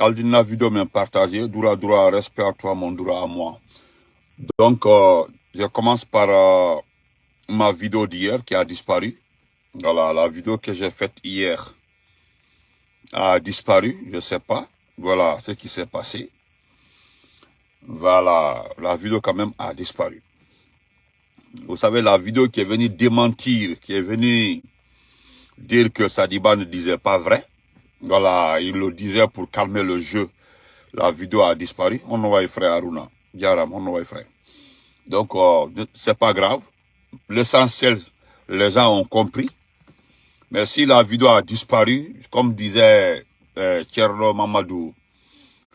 Aldina vidéo m'a partagé. Dura Dura, respect à toi, mon Dura à moi. Donc, euh, je commence par euh, ma vidéo d'hier qui a disparu. Voilà, la vidéo que j'ai faite hier a disparu, je sais pas. Voilà ce qui s'est passé. Voilà, la vidéo quand même a disparu. Vous savez, la vidéo qui est venue démentir, qui est venue dire que Sadiba ne disait pas vrai. Voilà, il le disait pour calmer le jeu. La vidéo a disparu. On y frère Aruna. Diaram, on y frère. Donc, euh, c'est pas grave. L'essentiel, les gens ont compris. Mais si la vidéo a disparu, comme disait euh, Mamadou,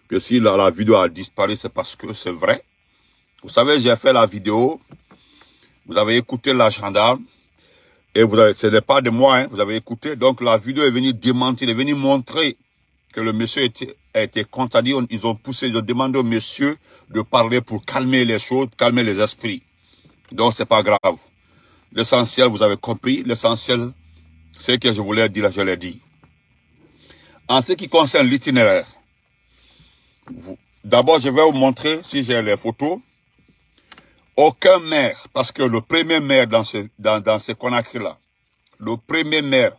que si la, la vidéo a disparu, c'est parce que c'est vrai. Vous savez, j'ai fait la vidéo, vous avez écouté la gendarme, et vous ce n'est pas de moi, hein, vous avez écouté, donc la vidéo est venue démentir, est venue montrer que le monsieur a été contredit, ils ont poussé, ils ont demandé au monsieur de parler pour calmer les choses, calmer les esprits. Donc c'est pas grave. L'essentiel, vous avez compris, l'essentiel, ce que je voulais dire, je l'ai dit. En ce qui concerne l'itinéraire, d'abord, je vais vous montrer, si j'ai les photos, aucun maire, parce que le premier maire dans ce, dans, dans ce Conakry-là, le premier maire,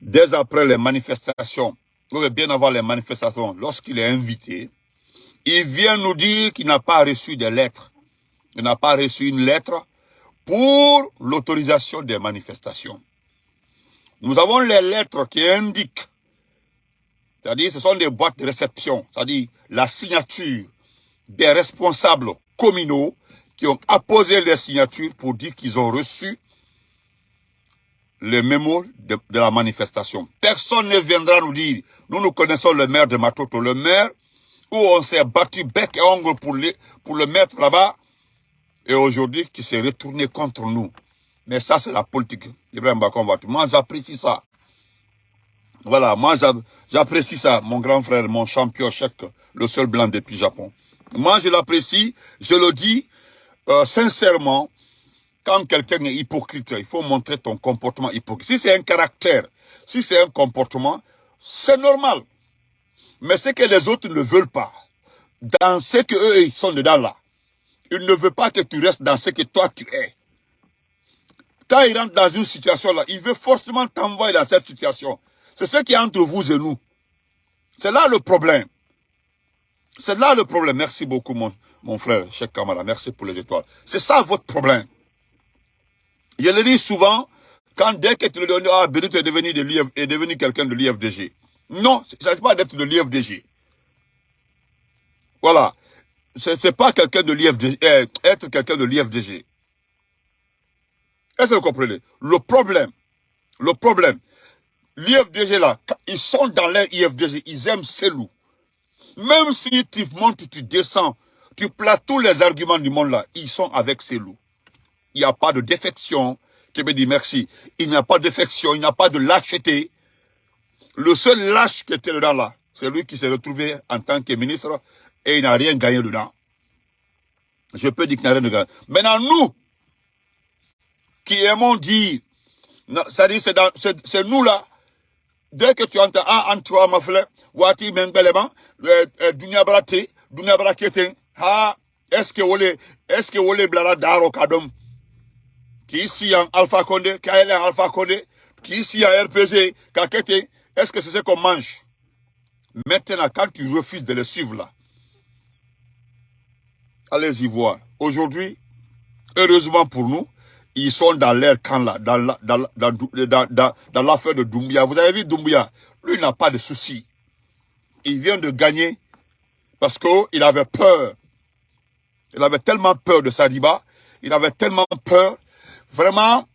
dès après les manifestations, ou bien avant les manifestations, lorsqu'il est invité, il vient nous dire qu'il n'a pas reçu de lettres. Il n'a pas reçu une lettre pour l'autorisation des manifestations. Nous avons les lettres qui indiquent, c'est-à-dire ce sont des boîtes de réception, c'est-à-dire la signature des responsables communaux qui ont apposé les signatures pour dire qu'ils ont reçu le mémo de, la manifestation. Personne ne viendra nous dire, nous nous connaissons le maire de Matoto, le maire où on s'est battu bec et ongle pour, pour le mettre là-bas, et aujourd'hui qui s'est retourné contre nous. Mais ça, c'est la politique. Ibrahim Moi, j'apprécie ça. Voilà, moi, j'apprécie ça. Mon grand frère, mon champion chèque, le seul blanc depuis Japon. Moi, je l'apprécie. Je le dis euh, sincèrement. Quand quelqu'un est hypocrite, il faut montrer ton comportement hypocrite. Si c'est un caractère, si c'est un comportement, c'est normal. Mais ce que les autres ne veulent pas, dans ce qu'eux, ils sont dedans là, ils ne veulent pas que tu restes dans ce que toi tu es. Quand il rentre dans une situation là, il veut forcément t'envoyer dans cette situation. C'est ce qui est entre vous et nous. C'est là le problème. C'est là le problème. Merci beaucoup, mon, mon frère, Cheikh Kamara. Merci pour les étoiles. C'est ça votre problème. Je le dis souvent, quand dès que tu le donnes, ah, Benito est devenu, de devenu quelqu'un de l'IFDG. Non, il ne s'agit pas d'être de l'IFDG. Voilà. Ce n'est pas quelqu'un de l'IFDG, euh, être quelqu'un de l'IFDG. Est-ce que vous comprenez? Le problème, le problème, l'IFDG là, ils sont dans leur IFDG, ils aiment loups. Même si tu montes, tu descends, tu places tous les arguments du monde là, ils sont avec loups. Il n'y a pas de défection. qui me dit merci. Il n'y a pas de défection, il n'y a pas de lâcheté. Le seul lâche qui était dedans là, c'est lui qui s'est retrouvé en tant que ministre et il n'a rien gagné dedans. Je peux dire qu'il n'a rien gagné. Maintenant, nous, qui aimons dire, c'est-à-dire c'est nous là, dès que tu entends, ah, Antoine Mafle, Wati Mengbeleman, Dunia Brate, Dunia Brakete, est-ce que vous est-ce que vous blala daro kadom, qui ici en Alpha Condé, qui est en Alpha Condé, qui ici en RPG, Kakete, est-ce que c'est ce qu'on mange? Maintenant, quand tu refuses de le suivre là, allez-y voir. Aujourd'hui, heureusement pour nous, ils sont dans leur camp là, dans l'affaire dans, dans, de Doumbia. Vous avez vu Doumbia Lui, n'a pas de soucis. Il vient de gagner parce qu'il avait peur. Il avait tellement peur de Sadiba. Il avait tellement peur. Vraiment,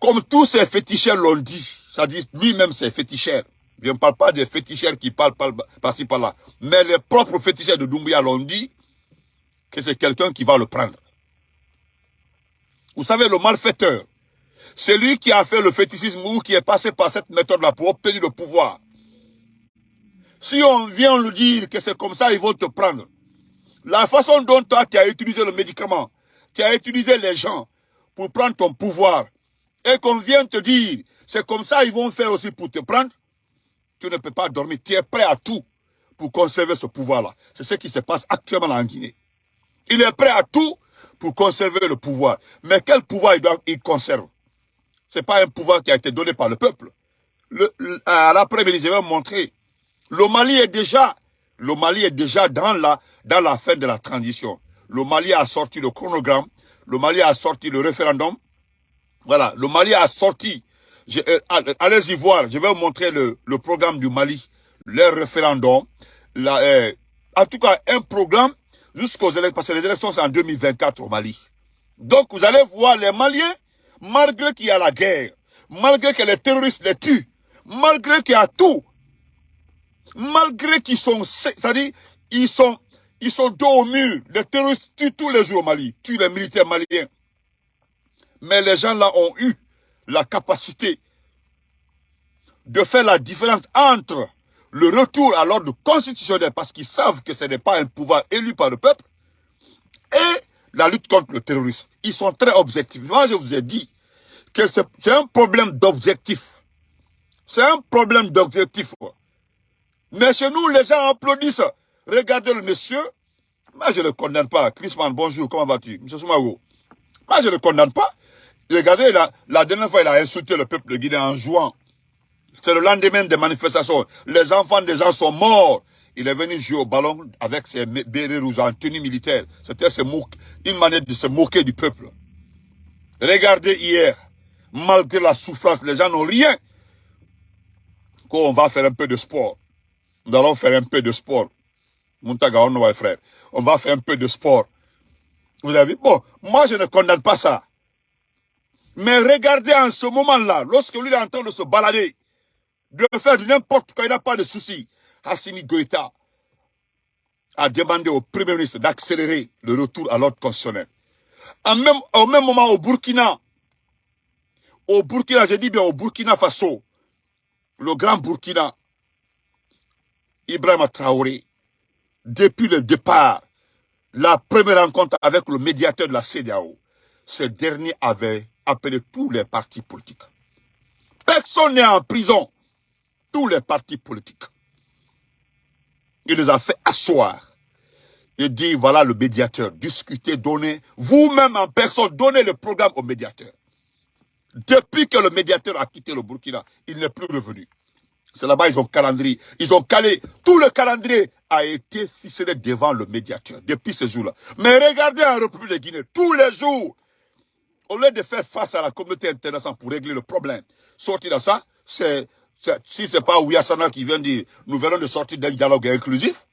comme tous ces féticheurs l'ont dit, dit lui-même c'est féticheur. Je ne parle pas des féticheurs qui parlent par-ci par-là. Mais les propres féticheurs de Doumbia l'ont dit que c'est quelqu'un qui va le prendre. Vous savez, le malfaiteur, c'est lui qui a fait le fétichisme ou qui est passé par cette méthode-là pour obtenir le pouvoir. Si on vient lui dire que c'est comme ça, ils vont te prendre. La façon dont toi, tu as utilisé le médicament, tu as utilisé les gens pour prendre ton pouvoir, et qu'on vient te dire, c'est comme ça, ils vont faire aussi pour te prendre, tu ne peux pas dormir. Tu es prêt à tout pour conserver ce pouvoir-là. C'est ce qui se passe actuellement en Guinée. Il est prêt à tout pour conserver le pouvoir. Mais quel pouvoir il, conserve? Ce n'est pas un pouvoir qui a été donné par le peuple. Le, à l'après-midi, je vais vous montrer. Le Mali est déjà, le Mali est déjà dans la, dans la fin de la transition. Le Mali a sorti le chronogramme. Le Mali a sorti le référendum. Voilà, le Mali a sorti. Euh, allez-y voir, je vais vous montrer le, le programme du Mali, le référendum. Euh, en tout cas, un programme jusqu'aux élections, parce que les élections c'est en 2024 au Mali. Donc vous allez voir les Maliens, malgré qu'il y a la guerre, malgré que les terroristes les tuent, malgré qu'il y a tout, malgré qu'ils sont, c'est-à-dire, ils sont, ils sont dos au mur, les terroristes tuent tous les jours au Mali, tuent les militaires maliens. Mais les gens là ont eu la capacité de faire la différence entre le retour à l'ordre constitutionnel parce qu'ils savent que ce n'est pas un pouvoir élu par le peuple et la lutte contre le terrorisme. Ils sont très objectifs. Moi, je vous ai dit que c'est un problème d'objectif. C'est un problème d'objectif. Mais chez nous, les gens applaudissent. Regardez le monsieur. Moi, je ne le condamne pas. Chrisman, bonjour, comment vas-tu? Monsieur Soumago. Moi, je ne le condamne pas. Regardez, la, dernière fois, il a insulté le peuple de Guinée en jouant. C'est le lendemain des manifestations. Les enfants des gens sont morts. Il est venu jouer au ballon avec ses bérets rouges en tenue militaire. C'était une manière de se moquer du peuple. Regardez hier, malgré la souffrance, les gens n'ont rien. Qu'on va faire un peu de sport. Nous allons faire un peu de sport. Frère. On va faire un peu de sport. Vous avez vu? Bon, moi je ne condamne pas ça. Mais regardez en ce moment-là, lorsque lui est en train de se balader, de faire n'importe quoi, il n'a pas de souci. Hassimi Goïta a demandé au Premier ministre d'accélérer le retour à l'ordre constitutionnel. au même moment, au Burkina, au Burkina, je dis bien au Burkina Faso, le grand Burkina, Ibrahim Traoré, depuis le départ, la première rencontre avec le médiateur de la CDAO, ce dernier avait appelé tous les partis politiques. Personne n'est en prison. Tous les partis politiques. Il les a fait asseoir. Et dit, voilà le médiateur, discuter, donner, vous-même en personne, donnez le programme au médiateur. Depuis que le médiateur a quitté le Burkina, il n'est plus revenu. C'est là-bas, ils ont calendrier. Ils ont calé. Tout le calendrier a été ficelé devant le médiateur depuis ce jour-là. Mais regardez en République de Guinée, tous les jours, au lieu de faire face à la communauté internationale pour régler le problème, sortir de ça, c'est si ce n'est pas Ouyassana qui vient dire, nous venons de sortir d'un dialogue inclusif,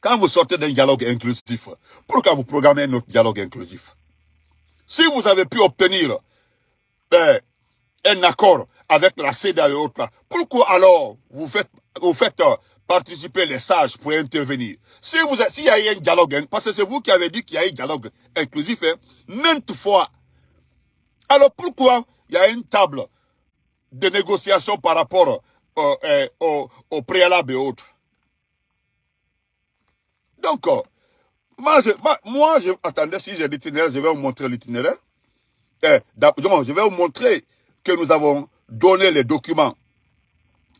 quand vous sortez d'un dialogue inclusif, pourquoi vous programmez un autre dialogue inclusif Si vous avez pu obtenir ben, un accord avec la CEDA et autres, pourquoi alors vous faites, euh, participer les sages pour intervenir? Si vous s'il y a eu un dialogue, parce que c'est vous qui avez dit qu'il y a eu un dialogue inclusif, hein, maintes fois, alors pourquoi il y a une table de négociations par rapport euh, euh, au, au, préalable et autres? Donc, moi, je, moi, je, attendez, si j'ai l'itinéraire, je vais vous montrer l'itinéraire. Eh, je vais vous montrer que nous avons donné les documents.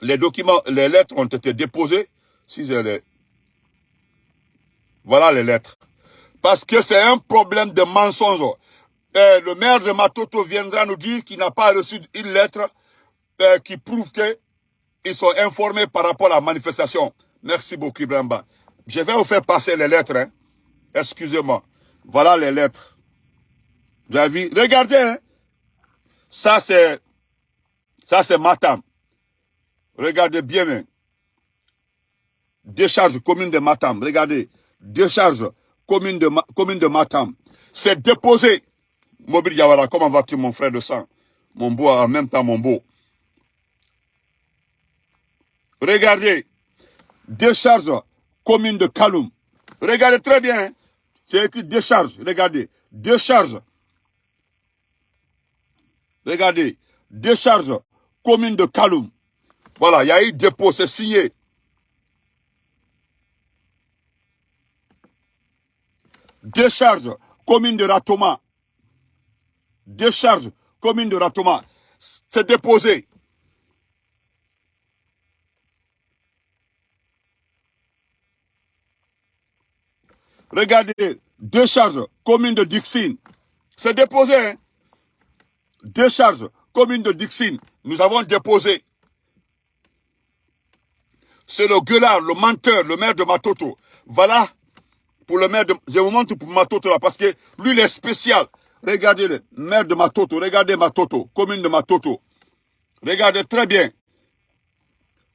Les documents, les lettres ont été déposées. Si je les... Voilà les lettres. Parce que c'est un problème de mensonge. Le maire de Matoto viendra nous dire qu'il n'a pas reçu une lettre euh, qui prouvent qu'ils sont informés par rapport à la manifestation. Merci beaucoup, Ibrahima. Je vais vous faire passer les lettres. Hein. Excusez-moi. Voilà les lettres. Vous avez vu? Regardez. Hein. Ça, c'est ça c'est Matam. Regardez bien. Décharge commune de Matam. Regardez. Décharge commune de, commune Matam. C'est déposé. Mobile Yawara, comment vas-tu mon frère de sang? Mon beau, en même temps mon beau. Regardez, décharge commune de Kaloum. Regardez très bien, hein. c'est écrit décharge, regardez, décharge. Regardez, décharge commune de Kaloum. Voilà, il y a eu dépôt, c'est signé. Décharge, commune de Ratoma. Décharge, commune de Ratoma. C'est déposé. Regardez, décharge, commune de Dixine. C'est déposé. Hein? Décharge, commune de Dixine. Nous avons déposé. C'est le gueulard, le menteur, le maire de Matoto. Voilà, pour le maire de... Je vous montre pour Matoto là, parce que lui, il est spécial. Regardez le maire de Matoto, regardez Matoto, commune de Matoto. Regardez très bien.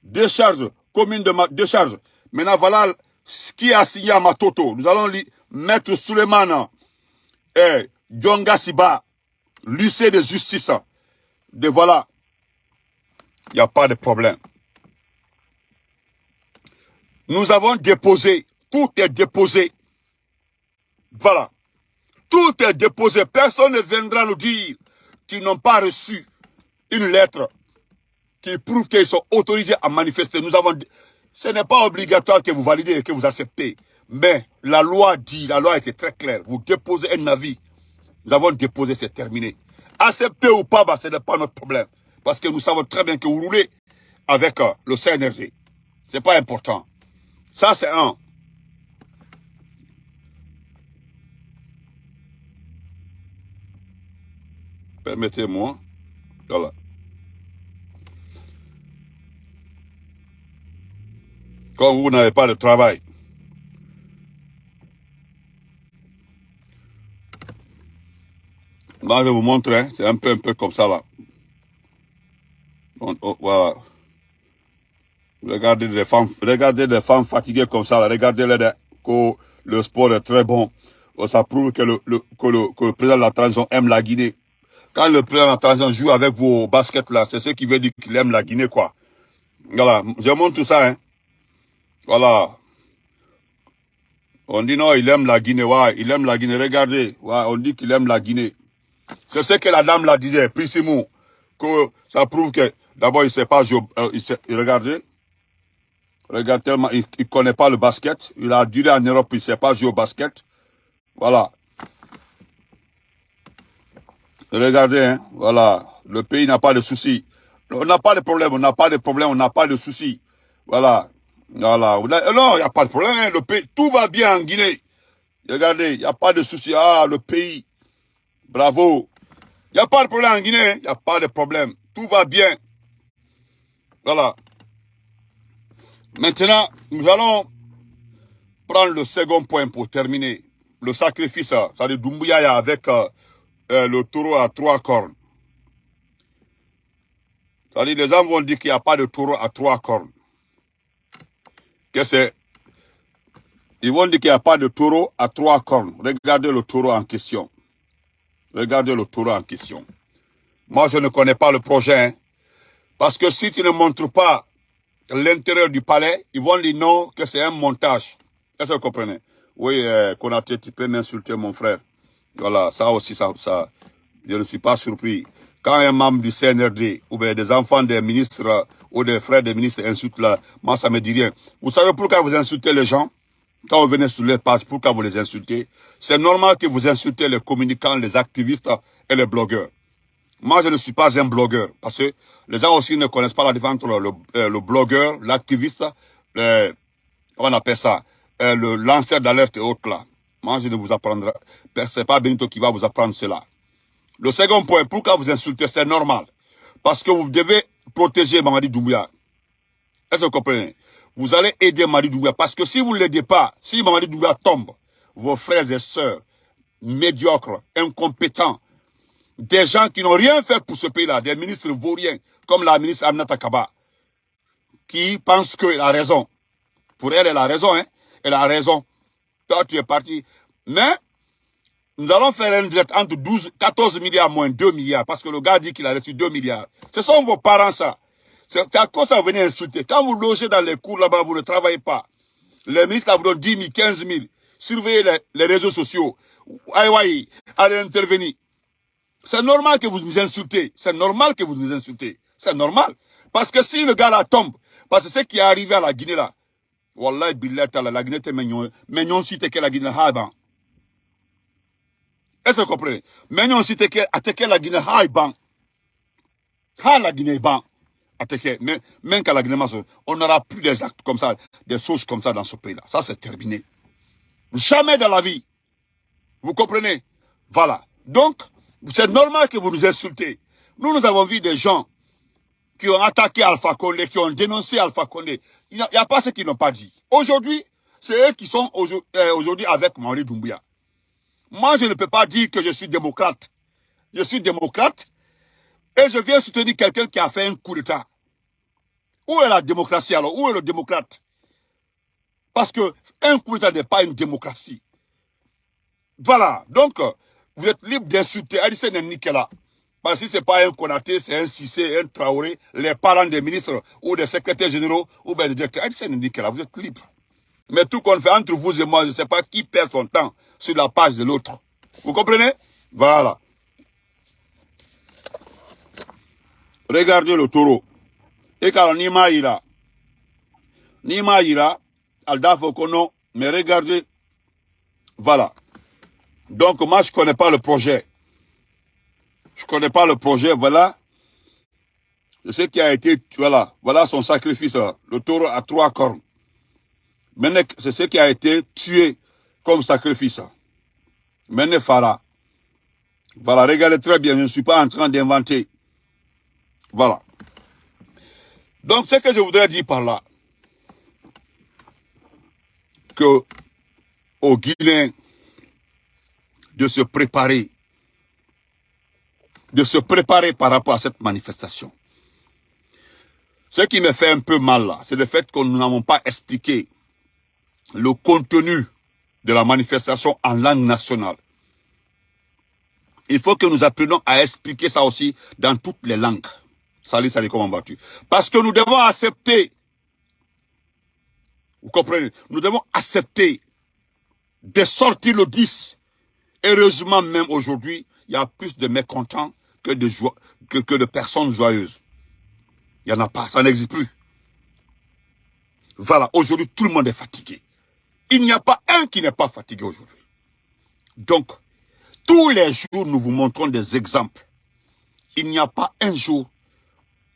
Décharge, commune de décharge. Maintenant, voilà ce qui a signé à Matoto. Nous allons mettre Suleiman et Djonga Siba, lycée de justice. De voilà. Il n'y a pas de problème. Nous avons déposé, tout est déposé. Voilà. Tout est déposé. Personne ne viendra nous dire qu'ils n'ont pas reçu une lettre qui prouve qu'ils sont autorisés à manifester. Nous avons ce n'est pas obligatoire que vous validez et que vous acceptez. Mais la loi dit, la loi était très claire. Vous déposez un avis. Nous avons déposé, c'est terminé. Acceptez ou pas, bah, ce n'est pas notre problème. Parce que nous savons très bien que vous roulez avec euh, le CNRD. Ce n'est pas important. Ça, c'est un. Permettez-moi. Voilà. Quand vous n'avez pas de travail, Moi, je vous montre, hein, c'est un peu, un peu comme ça, là. Oh, voilà. Regardez les femmes, regardez femmes fatiguées comme ça, là. Regardez les, que le sport est très bon. Oh, ça prouve que le, le, que le, que le président de la transition aime la Guinée. Quand le président de la transition joue avec vos baskets là, c'est ce qui veut dire qu'il aime la Guinée, quoi. Voilà, je montre tout ça, hein. Voilà. On dit non, il aime la Guinée, ouais, il aime la Guinée. Regardez, ouais, on dit qu'il aime la Guinée. C'est ce que la dame la disait, Prissimou, que ça prouve que, d'abord, il ne sait pas jouer, euh, il regardez, regarde tellement, il ne connaît pas le basket, il a duré en Europe, il ne sait pas jouer au basket, voilà. Regardez, hein, voilà, le pays n'a pas de soucis. On n'a pas de problème, on n'a pas de problème, on n'a pas de soucis. Voilà, voilà. Non, il n'y a pas de problème, hein, le pays, tout va bien en Guinée. Regardez, il n'y a pas de soucis. Ah, le pays, Bravo. Il n'y a pas de problème en Guinée. Il n'y a pas de problème. Tout va bien. Voilà. Maintenant, nous allons prendre le second point pour terminer. Le sacrifice, de Doumbouya avec euh, euh, le taureau à trois cornes. C'est-à-dire, les gens vont dire qu'il n'y a pas de taureau à trois cornes. Qu'est-ce que c'est? Ils vont dire qu'il n'y a pas de taureau à trois cornes. Regardez le taureau en question. Regardez le taureau en question. Moi, je ne connais pas le projet. Hein. parce que si tu ne montres pas l'intérieur du palais, ils vont dire non, que c'est un montage. Est-ce que vous comprenez? Oui, euh, tu peux m'insulter, mon frère. Voilà, ça aussi, ça, ça, je ne suis pas surpris. Quand un membre du CNRD, ou bien des enfants des ministres, ou des frères des ministres insultent là, moi, ça me dit rien. Vous savez pourquoi vous insultez les gens? Quand vous venez sur les pages, pourquoi vous les insultez? C'est normal que vous insultez les communicants, les activistes et les blogueurs. Moi, je ne suis pas un blogueur, parce que les gens aussi ne connaissent pas la différence entre le, euh, blogueur, l'activiste, on appelle ça, euh, le lanceur d'alerte et autres là. Moi, je ne vous apprendrai, c'est pas Benito qui va vous apprendre cela. Le second point, pourquoi vous insultez, c'est normal. Parce que vous devez protéger Mamadi Doumbouya. Est-ce que vous comprenez? Vous allez aider Mamadi Doumbouya. Parce que si vous ne l'aidez pas, si Mamadi Doumbouya tombe, vos frères et sœurs, médiocres, incompétents, des gens qui n'ont rien fait pour ce pays-là, des ministres vauriens, comme la ministre Aminata Kaba, qui pense qu'elle a raison. Pour elle, elle a raison, hein. Elle a raison. Toi, tu es parti. Mais, nous allons faire un direct entre 12, 14 milliards moins 2 milliards, parce que le gars dit qu'il a reçu 2 milliards. Ce sont vos parents, ça. C'est à cause ça venez insulter? Quand vous logez dans les cours là-bas, vous ne travaillez pas. Les ministres vous donnent 10 000, 15 000. Surveillez les, réseaux sociaux. Aïe, allez intervenir. C'est normal que vous nous insultez. C'est normal que vous nous insultez. C'est normal. Parce que si le gars là tombe, parce que ce qui est arrivé à la Guinée là, Wallah, billah, la Guinée, c'est mignon. Mignon, si que la Guinée, haïban. Est-ce que vous comprenez? Mignon, si que la Guinée, haïban. Ha la Guinée, ban même qu'à la Guinée, on n'aura plus des actes comme ça, des choses comme ça dans ce pays-là. Ça, c'est terminé. Jamais dans la vie. Vous comprenez? Voilà. Donc, c'est normal que vous nous insultez. Nous, nous avons vu des gens qui ont attaqué Alpha Condé, qui ont dénoncé Alpha Condé. Il n'y a, pas ce qu'ils n'ont pas dit. Aujourd'hui, c'est eux qui sont euh, aujourd'hui avec Maurice Doumbouya. Moi, je ne peux pas dire que je suis démocrate. Je suis démocrate et je viens soutenir quelqu'un qui a fait un coup d'État. Où est la démocratie alors? Où est le démocrate? Parce que un coup d'État n'est pas une démocratie. Voilà. Donc, vous êtes libre d'insulter Addison Nikela. Parce que si ce n'est pas un Konaté, c'est un Cissé, un Traoré, les parents des ministres ou des secrétaires généraux ou des directeurs. Addison Nikela, vous êtes libre. Mais tout qu'on fait entre vous et moi, je ne sais pas qui perd son temps sur la page de l'autre. Vous comprenez? Voilà. Regardez le taureau. Et quand Nima ira, Nima ira, Alda Fokono, mais regardez, voilà. Donc moi je ne connais pas le projet. Je ne connais pas le projet, voilà. Je sais qui a été, voilà, voilà son sacrifice. Le taureau a trois cornes. C'est ce qui a été tué comme sacrifice. Maintenant, Farah. Voilà, regardez très bien, je ne suis pas en train d'inventer. Voilà. Donc, ce que je voudrais dire par là, que aux Guinéens de se préparer, de se préparer par rapport à cette manifestation. Ce qui me fait un peu mal là, c'est le fait que nous n'avons pas expliqué le contenu de la manifestation en langue nationale. Il faut que nous apprenions à expliquer ça aussi dans toutes les langues. Salut, salut, comment vas-tu? Parce que nous devons accepter, vous comprenez, nous devons accepter de sortir le 10. Heureusement, même aujourd'hui, il y a plus de mécontents que de, que, de personnes joyeuses. Il n'y en a pas, ça n'existe plus. Voilà, aujourd'hui, tout le monde est fatigué. Il n'y a pas un qui n'est pas fatigué aujourd'hui. Donc, tous les jours, nous vous montrons des exemples. Il n'y a pas un jour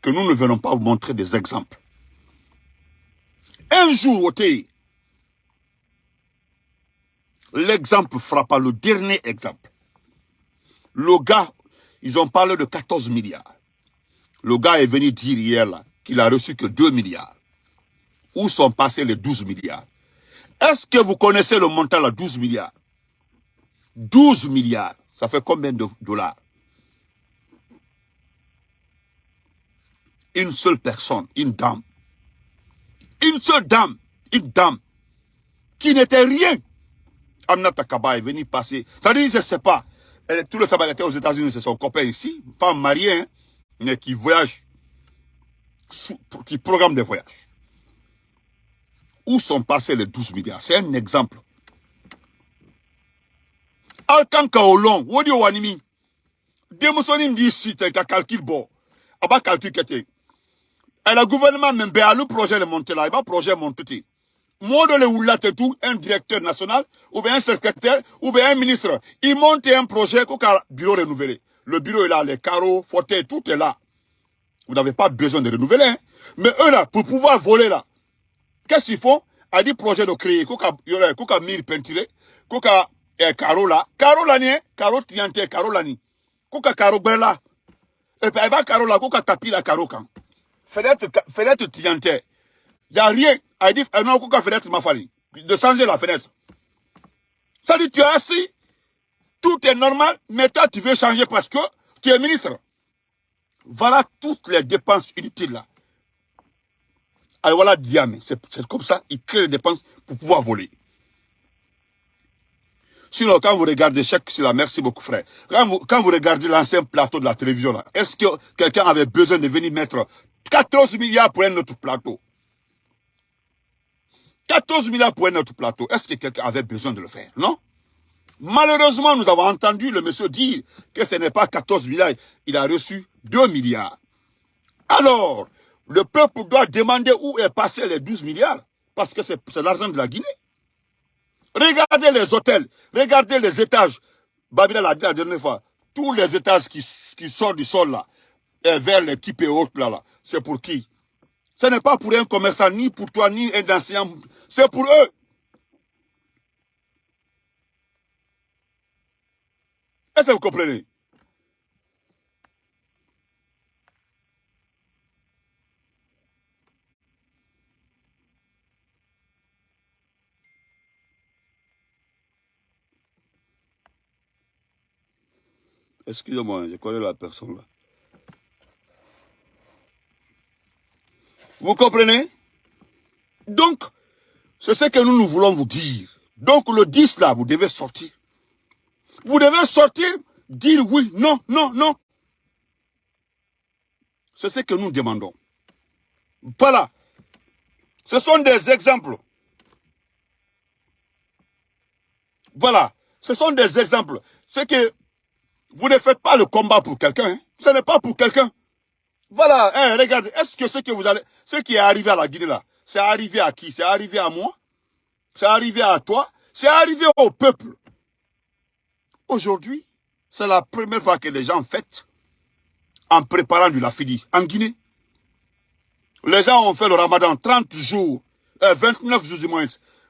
que nous ne venons pas vous montrer des exemples. Un jour, au l'exemple frappa, le dernier exemple. Le gars, ils ont parlé de 14 milliards. Le gars est venu dire hier qu'il a reçu que 2 milliards. Où sont passés les 12 milliards? Est-ce que vous connaissez le montant à 12 milliards? 12 milliards, ça fait combien de dollars? Une seule personne, une dame. Une seule dame, une dame, qui n'était rien. Amna Takaba est venue passer. Ça dit, je ne sais pas. Elle, tout le sabbat était aux États-Unis, c'est son copain ici, pas marié, hein, mais qui voyage, qui programme des voyages. Où sont passés les 12 milliards? C'est un exemple. Alkanka Olong, Wodi Wanimi, Demosonim dit calcul bon, aba calcul kete. Le gouvernement même, le projet de monter là, il va projet monter. Moi, de le tout, un directeur national, ou bien un secrétaire, ou bien un ministre, il monte un projet qu'au bureau renouvelé. Le bureau est là, les carreaux, fauteuils, tout est là. Vous n'avez pas besoin de renouveler. Hein. Mais eux là, pour pouvoir voler là, Qu'est-ce qu'ils font? A dit projet de créer, kuka yore, kuka mire peinturé, kuka eh, caro là, caro là ni, caro tiante, caro là ni, kuka caro là. Et puis, va caro là, kuka tapi la caro. Fenêtre, fenêtre tiante. Y a rien. A dit, eh, non, kuka fenêtre m'a fallu. De changer la fenêtre. Ça dit, tu es assis, tout est normal, mais toi, tu veux changer parce que tu es ministre. Voilà toutes les dépenses inutiles là. Alors voilà Diamé, c'est comme ça, il crée des dépenses pour pouvoir voler. Sinon, quand vous regardez chaque la merci beaucoup frère. Quand vous, quand vous regardez l'ancien plateau de la télévision là, est-ce que quelqu'un avait besoin de venir mettre 14 milliards pour un autre plateau 14 milliards pour un autre plateau. Est-ce que quelqu'un avait besoin de le faire? Non? Malheureusement, nous avons entendu le monsieur dire que ce n'est pas 14 milliards, il a reçu 2 milliards. Alors, le peuple doit demander où est passé les 12 milliards. Parce que c'est l'argent de la Guinée. Regardez les hôtels. Regardez les étages. Babila l'a dit la dernière fois. Tous les étages qui, sortent du sol là, et vers l'équipe et autres là, là. C'est pour qui? Ce n'est pas pour un commerçant, ni pour toi, ni un enseignant. C'est pour eux. Est-ce que vous comprenez? Excusez-moi, hein, je connais la personne là. Vous comprenez? Donc, c'est ce que nous, nous voulons vous dire. Donc, le 10 là, vous devez sortir. Vous devez sortir, dire oui, non, non, non. C'est ce que nous demandons. Voilà. Ce sont des exemples. Voilà. Ce sont des exemples. C'est que vous ne faites pas le combat pour quelqu'un. Hein. Ce n'est pas pour quelqu'un. Voilà, hein, regardez, est-ce que ce que vous allez, ce qui est arrivé à la Guinée là, c'est arrivé à qui? C'est arrivé à moi? C'est arrivé à toi? C'est arrivé au peuple? Aujourd'hui, c'est la première fois que les gens fêtent en préparant du lafidi en Guinée. Les gens ont fait le ramadan 30 jours, 29 euh, jours du moins,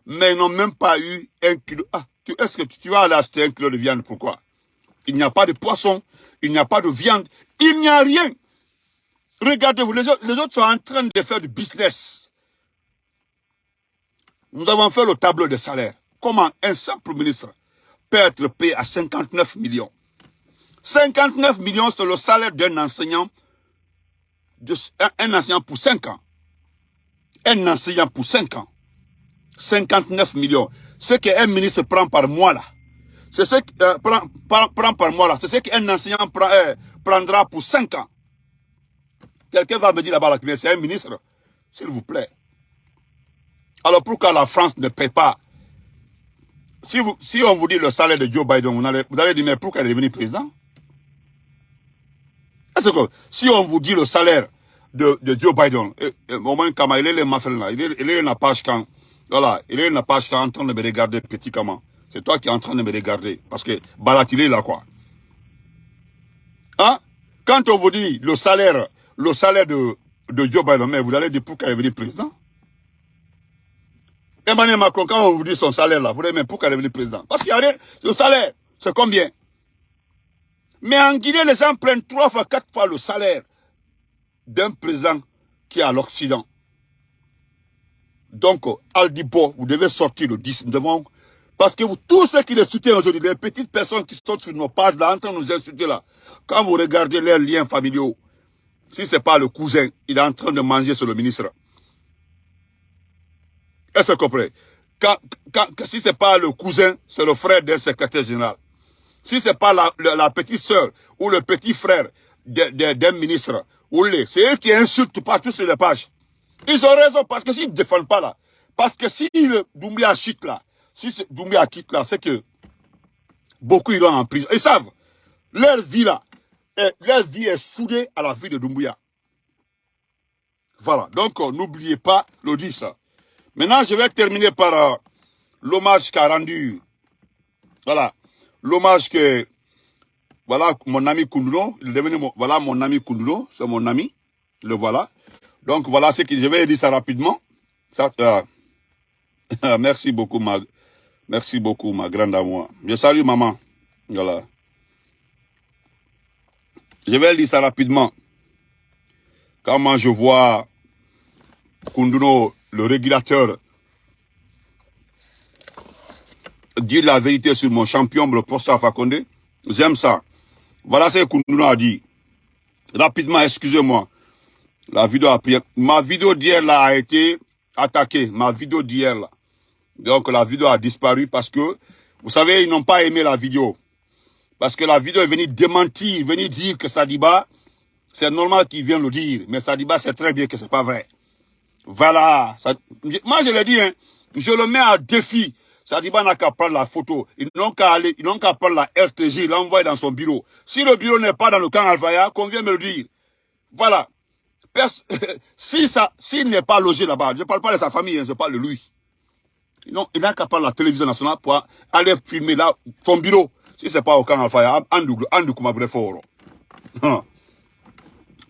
mais ils n'ont même pas eu un kilo. Ah, est-ce que tu vas aller acheter un kilo de viande? Pourquoi? Il n'y a pas de poisson, il n'y a pas de viande, il n'y a rien. Regardez-vous, les, autres sont en train de faire du business. Nous avons fait le tableau des salaires. Comment un simple ministre peut être payé à 59 millions? 59 millions, c'est le salaire d'un enseignant, un, enseignant pour 5 ans. Un enseignant pour 5 ans. 59 millions. Ce qu'un ministre prend par mois là, c'est ce qu'un enseignant euh, prendra pour 5 ans. Quelqu'un va me dire là-bas, c'est un ministre, s'il vous plaît. Alors pourquoi la France ne paie pas si, vous, si on vous dit le salaire de Joe Biden, vous allez, vous allez dire, mais pourquoi il est devenu président? Est-ce que si on vous dit le salaire de, de Joe Biden, au moins, il est le là, il est, il est page quand, voilà, il est la page quand en train de me regarder, petit comment. C'est toi qui es en train de me regarder, parce que Balat, il est là, quoi. Hein? Quand on vous dit le salaire le salaire de, de Joe Biden, mais vous allez dire pourquoi il est venu président? Emmanuel Macron, quand on vous dit son salaire là, vous allez dire pourquoi il est venu président? Parce qu'il y a rien, le salaire, c'est combien? Mais en Guinée, les gens prennent trois fois, quatre fois le salaire d'un président qui est à l'Occident. Donc, Aldipo, vous devez sortir le 10. Nous parce que vous, tous ceux qui les soutiennent aujourd'hui, les petites personnes qui sont sur nos pages là, en train de nous insulter là, quand vous regardez leurs liens familiaux, si ce n'est pas le cousin, il est en train de manger sur le ministre. Est-ce que vous comprenez? Si ce n'est pas le cousin, c'est le frère d'un secrétaire général. Si ce n'est pas la, petite sœur ou le petit frère d'un ministre, c'est eux qui insultent partout sur les pages. Ils ont raison parce que s'ils ne défendent pas là, parce que si Doumbia chute là, si Doumbia quitte là, c'est que beaucoup iront en prison. Ils savent, leur vie là, et leur vie est soudée à la vie de Doumbouya. Voilà, donc euh, n'oubliez pas 10. Maintenant, je vais terminer par euh, l'hommage qu'a rendu, voilà, l'hommage que, voilà, mon ami Kunduno, il est devenu, mon, voilà, mon ami Kunduno, c'est mon ami, le voilà. Donc, voilà ce que je vais dire ça rapidement. Euh, merci beaucoup, ma, merci beaucoup, ma grande amour. Je salue maman, voilà. Je vais lire ça rapidement. Quand moi je vois Kunduno, le régulateur, dire la vérité sur mon champion, le professeur Fakonde, j'aime ça. Voilà ce que Kunduno a dit. Rapidement, excusez-moi. La vidéo. Ma vidéo d'hier a été attaquée. Ma vidéo d'hier là. Donc la vidéo a disparu parce que, vous savez, ils n'ont pas aimé la vidéo. Parce que la vidéo est venue démentir, venue dire que Sadiba, c'est normal qu'il vienne le dire. Mais Sadiba sait très bien que c'est pas vrai. Voilà. moi, je l'ai dit, hein, je le mets à défi. Sadiba n'a qu'à prendre la photo. Ils n'ont qu'à aller, ils n'ont qu'à prendre la RTG, l'envoyer dans son bureau. Si le bureau n'est pas dans le camp Alvaya, qu'on vienne me le dire. Voilà. si ça, s'il n'est pas logé là-bas, je ne parle pas de sa famille, hein, je parle de lui. Il n'a qu'à prendre la télévision nationale pour aller filmer là, son bureau si c'est pas au camp Alpha, Andou kuma fort.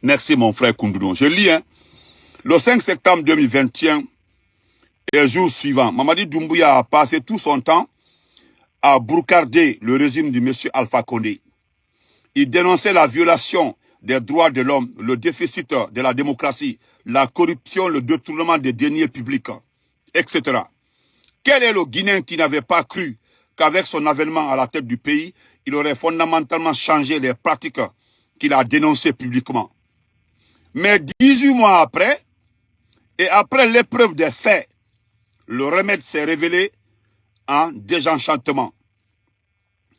Merci mon frère Koundoudon. Je lis, hein. Le 5 septembre 2021, et jour suivant, Mamadi Doumbouya a passé tout son temps à broucarder le régime du monsieur Alpha Condé. Il dénonçait la violation des droits de l'homme, le déficit de la démocratie, la corruption, le détournement des deniers publics, etc. Quel est le Guinéen qui n'avait pas cru qu'avec son avènement à la tête du pays, il aurait fondamentalement changé les pratiques qu'il a dénoncées publiquement Mais 18 mois après, et après l'épreuve des faits, le remède s'est révélé en désenchantement.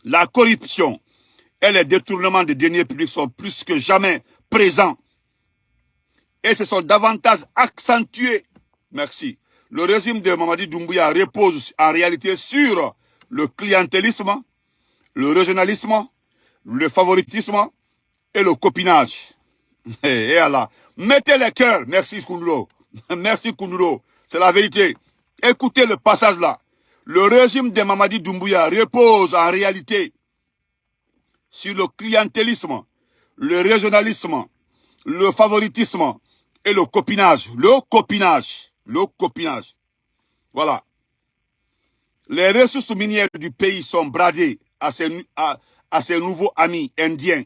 La corruption et les détournements des deniers publics sont plus que jamais présents. Et se sont davantage accentués. Merci. Le régime de Mamadi Doumbouya repose en réalité sur le clientélisme, le régionalisme, le favoritisme et le copinage. Et, Allah. Mettez les cœurs. Merci Kounulo. Merci Kounulo. C'est la vérité. Écoutez le passage là. Le régime de Mamadi Doumbouya repose en réalité sur le clientélisme, le régionalisme, le favoritisme et le copinage. Le copinage. Le copinage. Voilà. Les ressources minières du pays sont bradées à ses, à, à nouveaux amis indiens.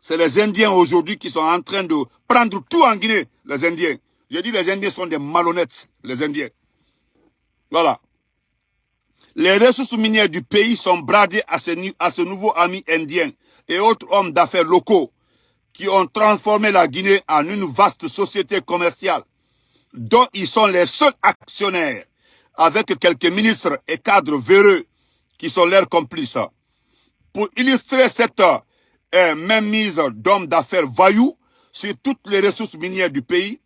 C'est les Indiens aujourd'hui qui sont en train de prendre tout en Guinée, les Indiens. J'ai dit les Indiens sont des malhonnêtes, les Indiens. Voilà. Les ressources minières du pays sont bradées à ce, à ce nouveau ami indien et autres hommes d'affaires locaux qui ont transformé la Guinée en une vaste société commerciale dont ils sont les seuls actionnaires avec quelques ministres et cadres véreux qui sont leurs complices. Pour illustrer cette euh, même mise d'hommes d'affaires voyous sur toutes les ressources minières du pays,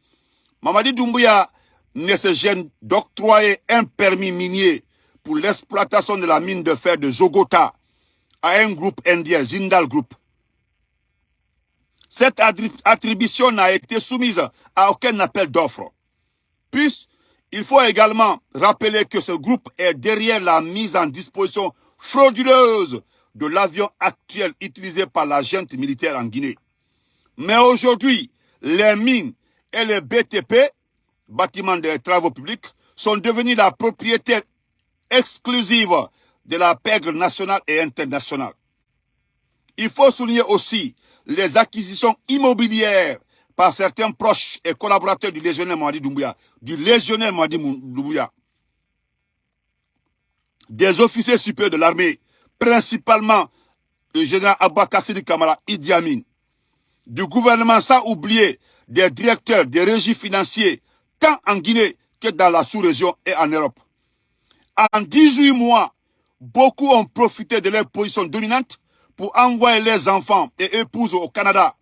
Mamadi Doumbouya ne se gêne d'octroyer un permis minier pour l'exploitation de la mine de fer de Zogota à un groupe indien, Zindal Group. Cette attribution n'a été soumise à aucun appel d'offres. Puis, il faut également rappeler que ce groupe est derrière la mise en disposition frauduleuse de l'avion actuel utilisé par la militaire en Guinée. Mais aujourd'hui, les mines et les BTP, bâtiments de travaux publics, sont devenus la propriété exclusive de la pègre nationale et internationale. Il faut souligner aussi les acquisitions immobilières par certains proches et collaborateurs du légionnaire Mwadi Doumbouya, du légionnaire Mwadi Doumbouya, des officiers supérieurs de l'armée, principalement le général Abba Kassidi Kamara Idi Amin, du gouvernement sans oublier des directeurs des régies financiers, tant en Guinée que dans la sous-région et en Europe. En 18 mois, beaucoup ont profité de leur position dominante pour envoyer leurs enfants et épouses au Canada,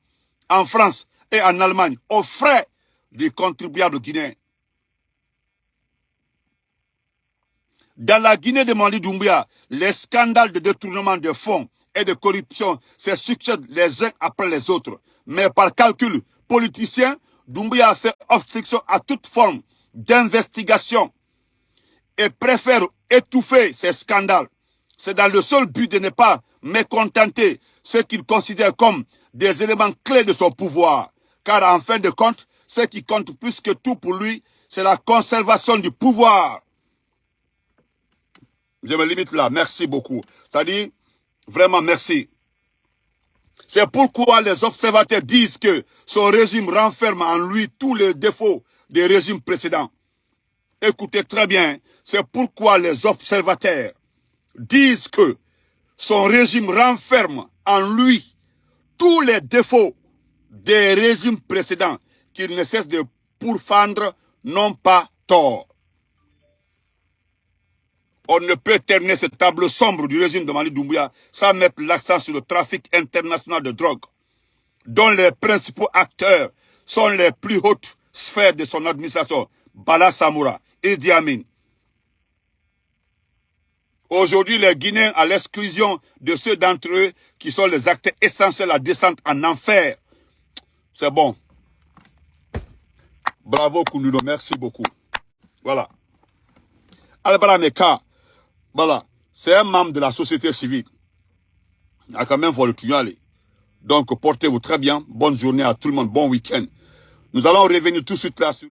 en France et en Allemagne, aux frais des contribuables guinéens. Dans la Guinée de Mali Doumbia, les scandales de détournement de fonds et de corruption se succèdent les uns après les autres. Mais par calcul politicien, Doumbia a fait obstruction à toute forme d'investigation et préfère étouffer ces scandales. C'est dans le seul but de ne pas mécontenter ce qu'il considère comme des éléments clés de son pouvoir. Car en fin de compte, ce qui compte plus que tout pour lui, c'est la conservation du pouvoir. Je me limite là. Merci beaucoup. C'est-à-dire, vraiment merci. C'est pourquoi les observateurs disent que son régime renferme en lui tous les défauts des régimes précédents. Écoutez très bien, c'est pourquoi les observateurs disent que son régime renferme en lui tous les défauts des régimes précédents qu'il ne cesse de pourfendre, non pas tort. On ne peut terminer cette table sombre du régime de Mali Doumbouya sans mettre l'accent sur le trafic international de drogue, dont les principaux acteurs sont les plus hautes sphères de son administration, Bala Samoura, Idi Amin. Aujourd'hui, les Guinéens, à l'exclusion de ceux d'entre eux qui sont les acteurs essentiels à descendre en enfer, c'est bon. Bravo Koununo, merci beaucoup. Voilà. Albara Meka, voilà, c'est un membre de la société civile. Il a quand même fallu le aller. Donc, portez-vous très bien. Bonne journée à tout le monde. Bon week-end. Nous allons revenir tout de suite là sur...